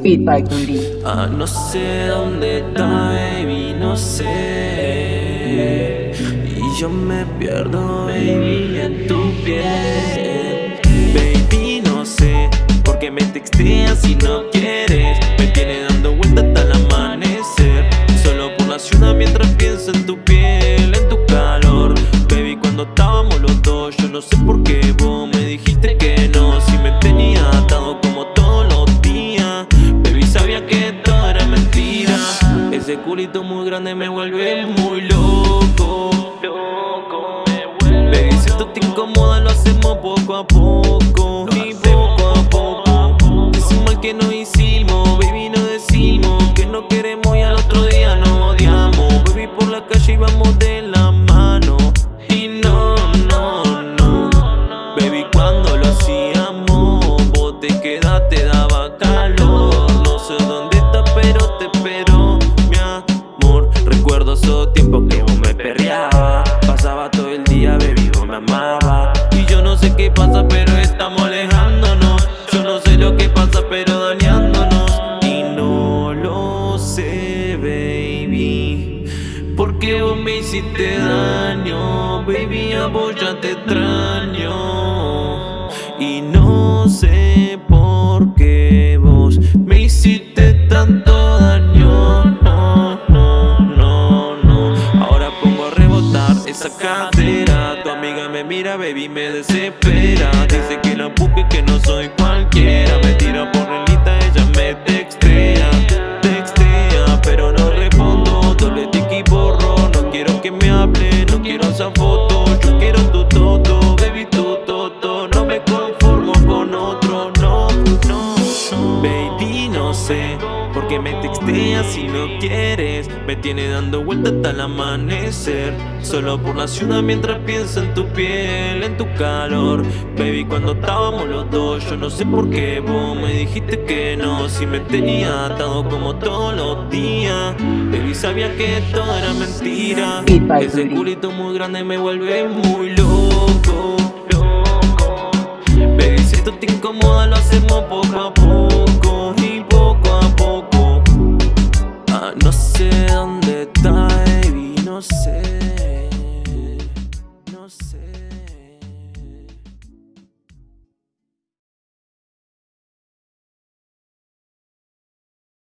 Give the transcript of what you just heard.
Beat by. Ah, no sé dónde está, baby, no sé. Y yo me pierdo, baby, en tu piel. Baby, no sé por qué me texteas si no quieres. Me tiene dando vueltas hasta el amanecer. Solo por la ciudad mientras pienso en tu piel, en tu calor. Baby, cuando estábamos los dos, yo no sé por culito muy grande me vuelve muy loco. Loco, me vuelve. Baby, si esto te incomoda, lo hacemos poco a poco. Y poco a poco. Decimos que no hicimos, baby, no decimos que no queremos y al otro día nos odiamos. Baby, por la calle íbamos de la mano. Y no, no, no. Baby, cuando lo hacíamos, Todo el día, baby, vos me amaba. Y yo no sé qué pasa, pero estamos alejándonos. Yo no sé lo que pasa, pero dañándonos. Y no lo sé, baby. Porque vos me hiciste daño, baby, a vos ya te extraño. Y no sé por qué esa cadera. Tu amiga me mira, baby, me desespera. Dice que la busque, que no soy cualquiera. Me tira por el lista, ella me textea. Textea, pero no respondo. Doble tic y borro. No quiero que me hable, no quiero esa foto. Qué me texteas si no quieres. Me tiene dando vueltas hasta el amanecer. Solo por la ciudad mientras pienso en tu piel, en tu calor. Baby, cuando estábamos los dos, yo no sé por qué vos me dijiste que no. Si me tenía atado como todos los días. Baby, sabía que todo era mentira. Ese culito muy grande me vuelve muy loco. kisses.